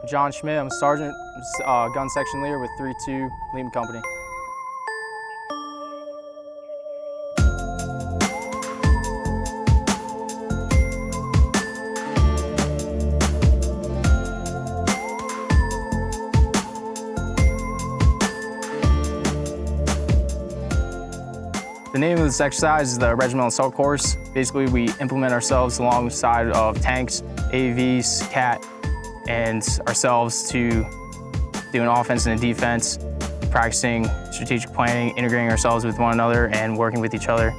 I'm John Schmidt. I'm a sergeant, uh, gun section leader with 3-2 Lima Company. The name of this exercise is the Regimental Assault Course. Basically, we implement ourselves alongside of tanks, AVs, CAT, and ourselves to do an offense and a defense, practicing strategic planning, integrating ourselves with one another, and working with each other,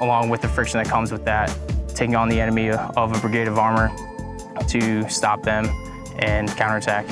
along with the friction that comes with that, taking on the enemy of a brigade of armor to stop them and counterattack.